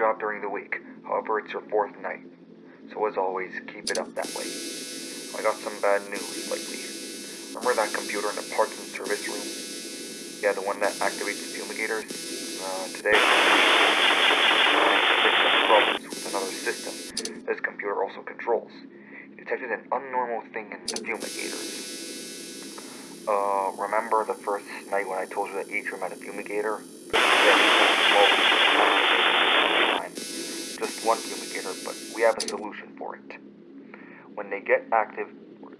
job during the week. However, it's your fourth night. So as always, keep it up that way. I got some bad news lately. Remember that computer in the parts and service room? Yeah, the one that activates the fumigators? Uh, today, some problems with another system this computer also controls. It detected an unnormal thing in the fumigators. Uh, remember the first night when I told you that each room had a fumigator? Yeah, Just one fumigator, but we have a solution for it. When they get active,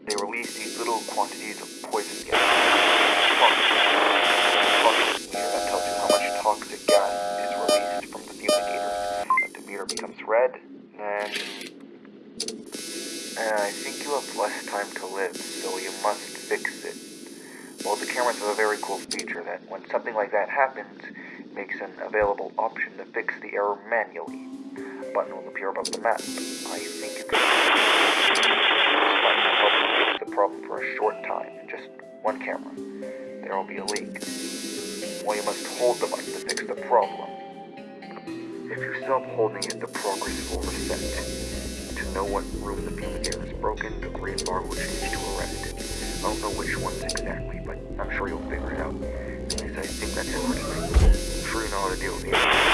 they release these little quantities of poison gas. That tells you how much toxic gas is released from the fumigator. If the meter becomes red. Uh, I think you have less time to live, so you must fix it. Well, the cameras have a very cool feature that when something like that happens, makes an available option to fix the error manually. Button will appear above the map. I think can... This button will help fix the problem for a short time. Just one camera. There will be a leak. Well, you must hold the button to fix the problem. If you stop holding it, the progress will reset. To know what room the fumigator is broken, the green bar will change to a red. I don't know which ones exactly, but I'm sure you'll figure it out. At least I think that's tonight. I'm sure you know how to deal with it.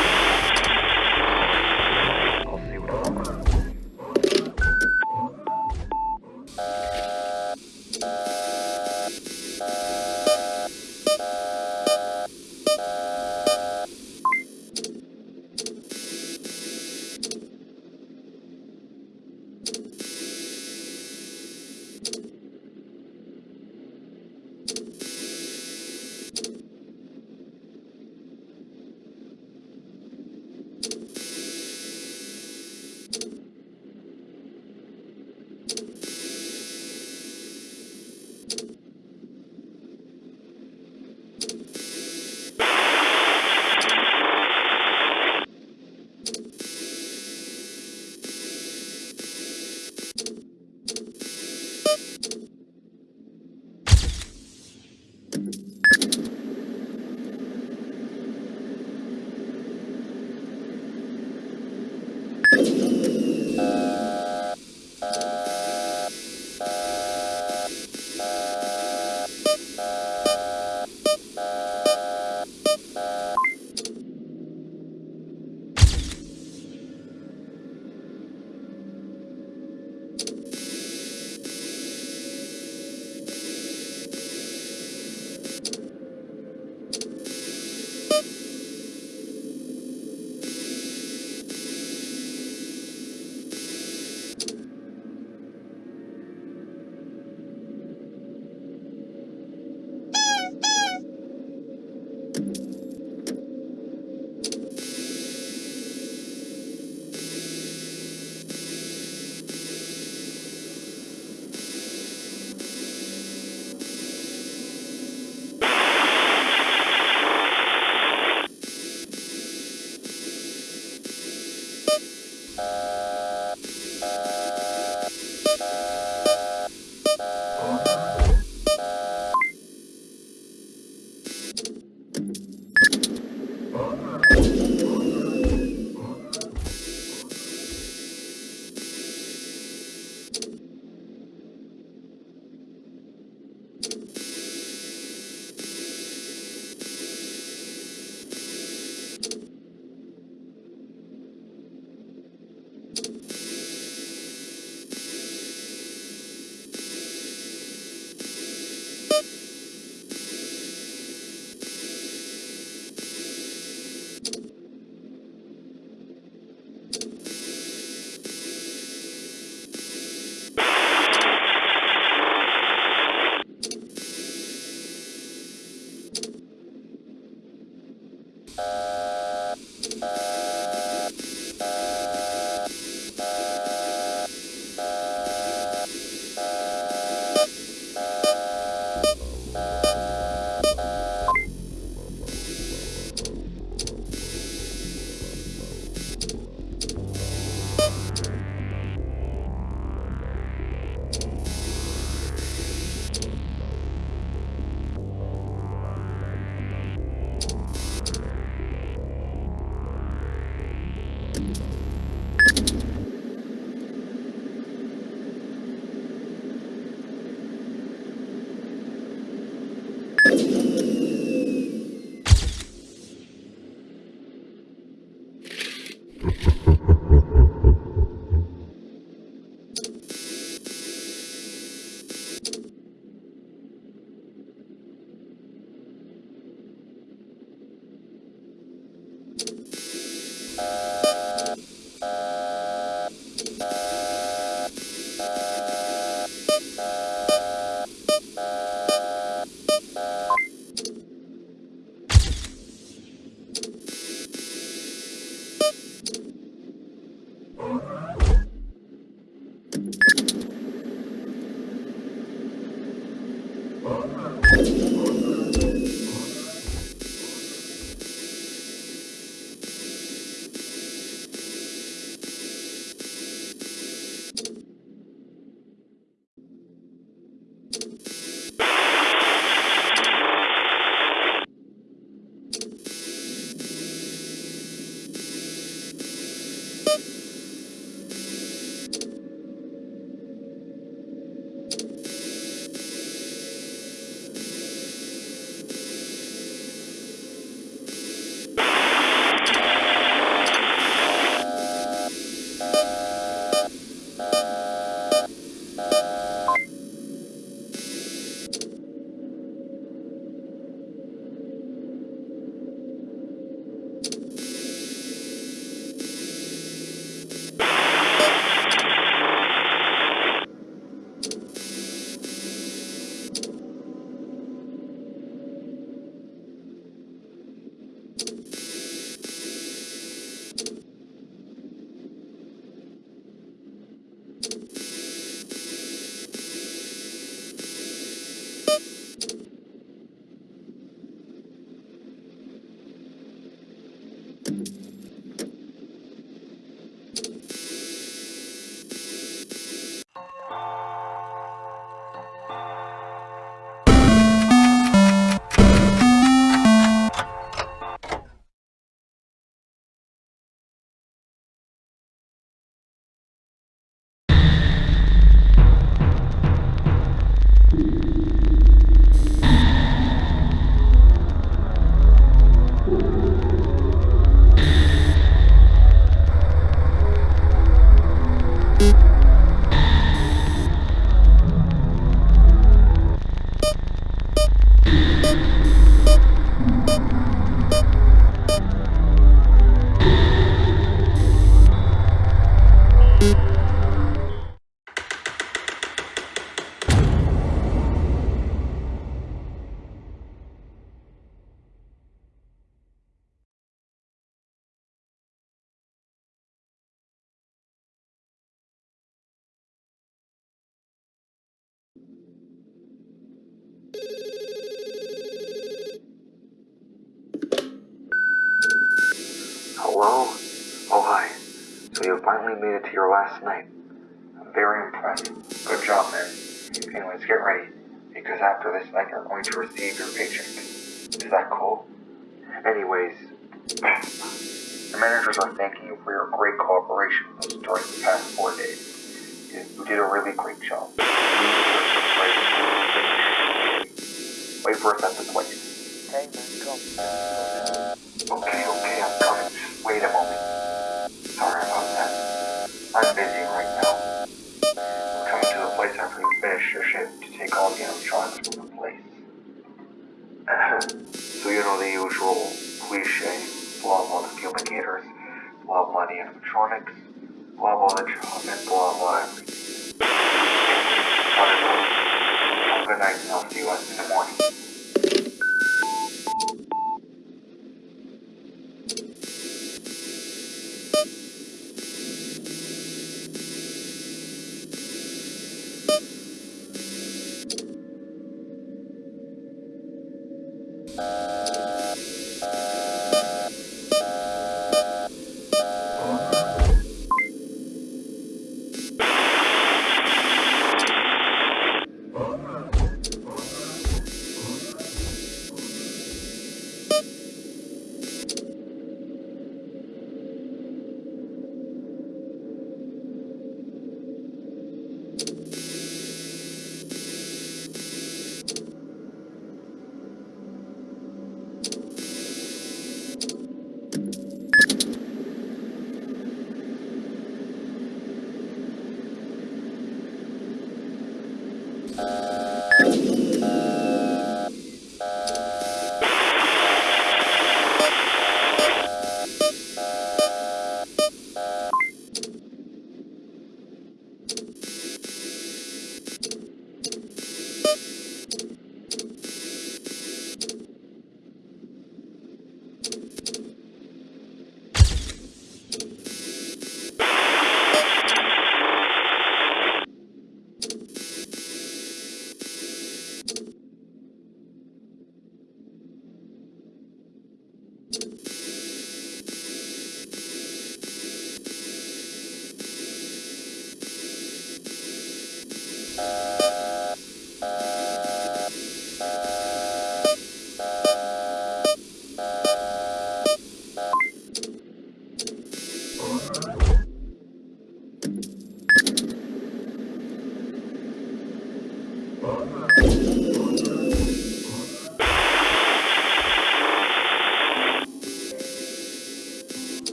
Hello? Oh, hi. So you finally made it to your last night. I'm very impressed. Good job, man. Anyways, get ready, because after this night you're going to receive your paycheck. Is that cool? Anyways, the managers are thanking you for your great cooperation with us during the past four days. You, you did a really great job. Wait for us at the place. Hey man, come. Okay, okay, I'm coming. Just wait a moment. Sorry about that. I'm busy right now. I'm coming to the place after you finish your shift to take all the animatronics from the place. so you know the usual cliche, blah blah the fumigators, blah blah the animatronics, blah blah the job, and blah blah everything. Have a good night and I'll see you in the morning.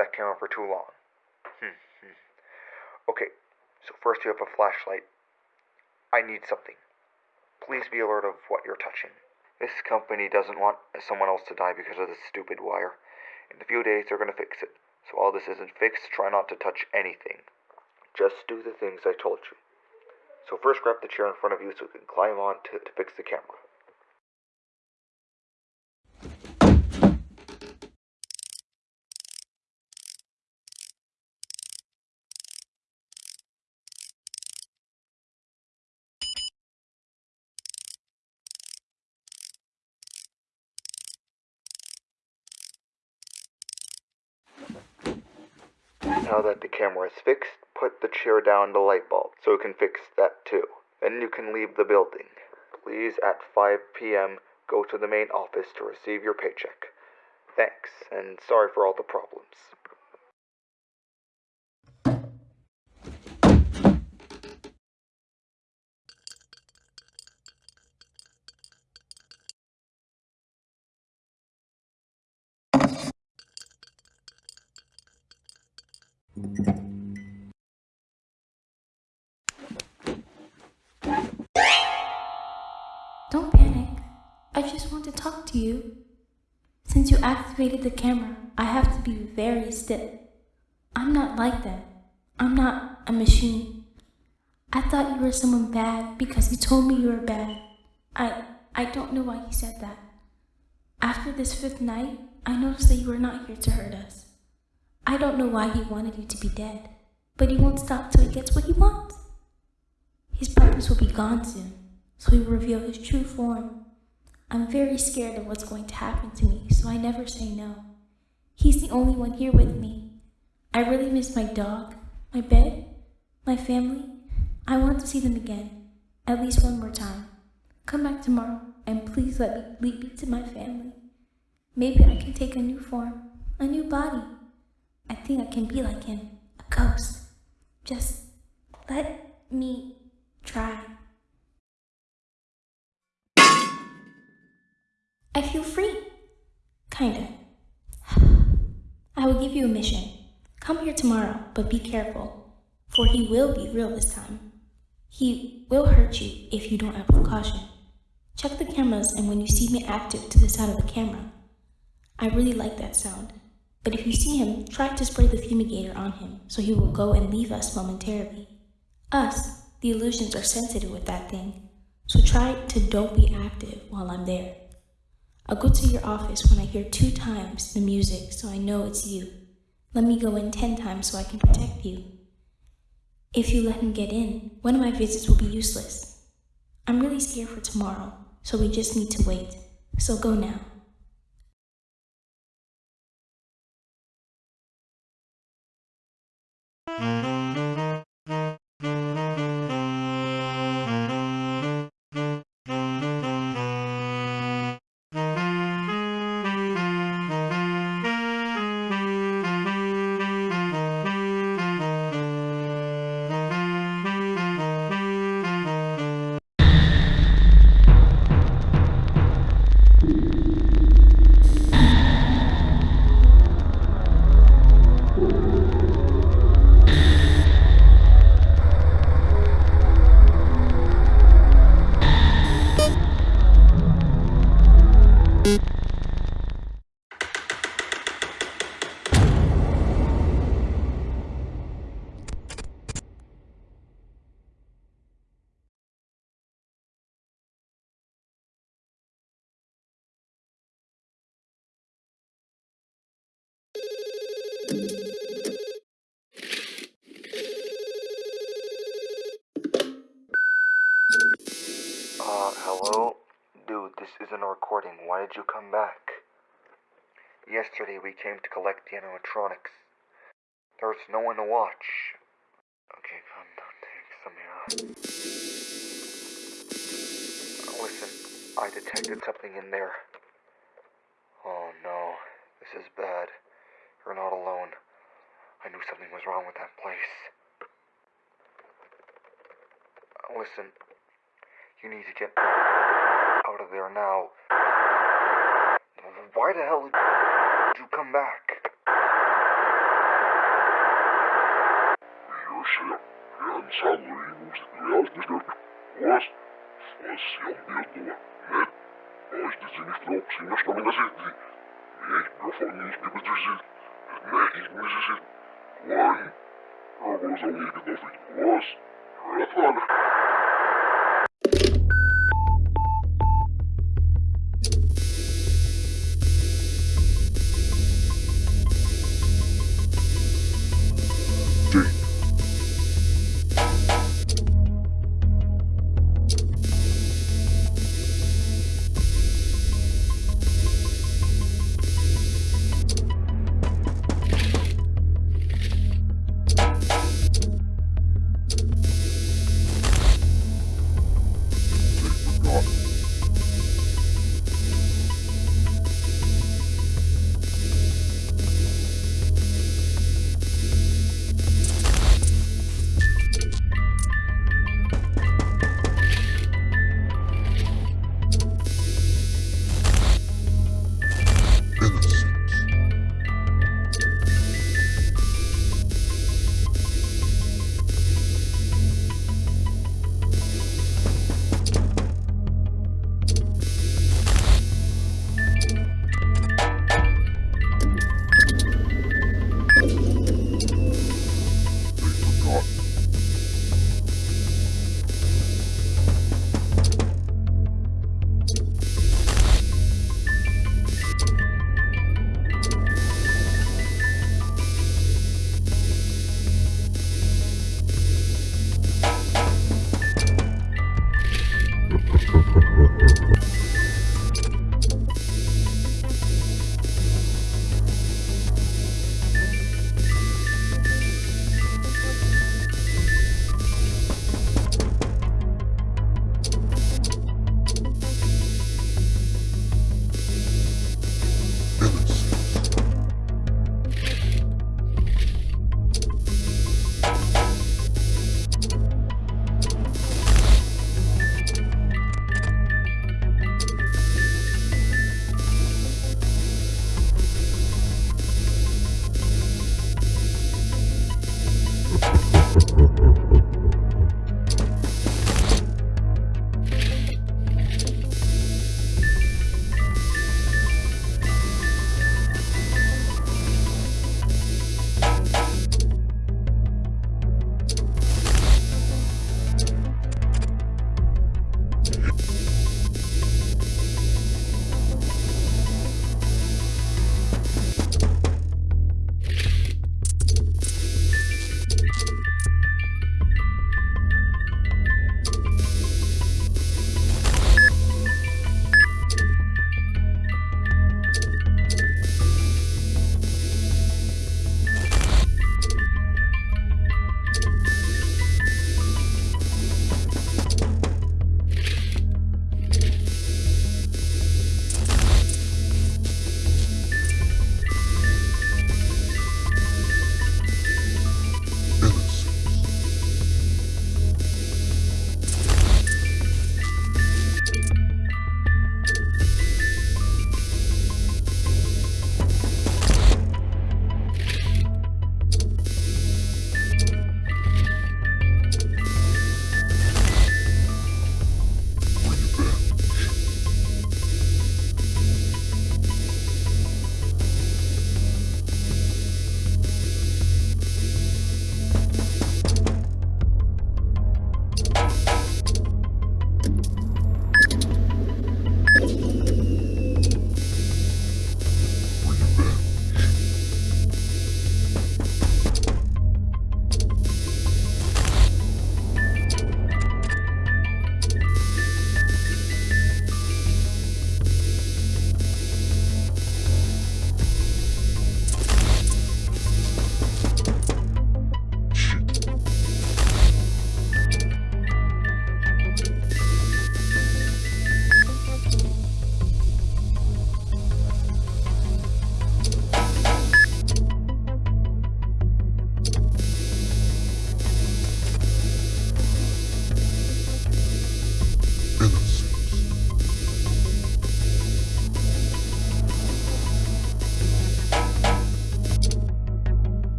Wanted to fix that camera for too long. Hmm. hmm. Okay, so first you have a flashlight. I need something. Please be alert of what you're touching. This company doesn't want someone else to die because of this stupid wire. In a few days, they're going to fix it. So while this isn't fixed, try not to touch anything. Just do the things I told you. So first grab the chair in front of you so you can climb on to, to fix the camera. Now that the camera is fixed, put the chair down the light bulb so it can fix that too. Then you can leave the building. Please, at 5 p.m., go to the main office to receive your paycheck. Thanks, and sorry for all the problems. Activated the camera, I have to be very still. I'm not like that. I'm not a machine. I thought you were someone bad because you told me you were bad. I I don't know why you said that. After this fifth night, I noticed that you were not here to hurt us. I don't know why he wanted you to be dead, but he won't stop till he gets what he wants. His purpose will be gone soon, so he will reveal his true form. I'm very scared of what's going to happen to me, so I never say no. He's the only one here with me. I really miss my dog, my bed, my family. I want to see them again, at least one more time. Come back tomorrow, and please let me lead me to my family. Maybe I can take a new form, a new body. I think I can be like him, a ghost. Just let me try. I feel free. Kinda. I will give you a mission. Come here tomorrow, but be careful, for he will be real this time. He will hurt you if you don't act with caution. Check the cameras, and when you see me active to the side of the camera, I really like that sound. But if you see him, try to spray the fumigator on him so he will go and leave us momentarily. Us, the illusions are sensitive with that thing, so try to don't be active while I'm there. I'll go to your office when I hear two times the music so I know it's you. Let me go in ten times so I can protect you. If you let him get in, one of my visits will be useless. I'm really scared for tomorrow, so we just need to wait. So go now. Uh, recording. Why did you come back? Yesterday we came to collect the animatronics. There's no one to watch. Okay, calm down. Listen, I detected something in there. Oh no, this is bad. You're not alone. I knew something was wrong with that place. Listen, you need to get out of there now. Why the hell did you come back? Леша, я ему грязный вас, вас я бедного, нет, вас дети не стрелок, сильно что меня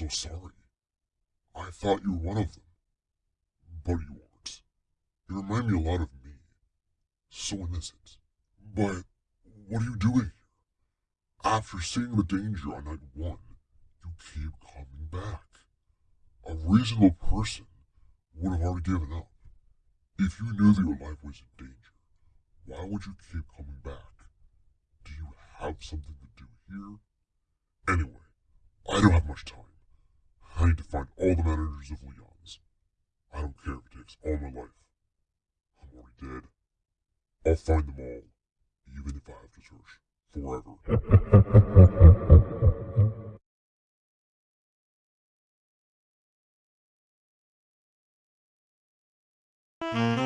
so sorry. I thought you were one of them. But you aren't. You remind me a lot of me. So innocent. But what are you doing here? After seeing the danger on night one, you keep coming back. A reasonable person would have already given up. If you knew that your life was in danger, why would you keep coming back? Do you have something to do here? Anyway, I don't have much time. I need to find all the managers of Leon's. I don't care if it takes all my life. I'm already dead. I'll find them all, even if I have to search forever. Thank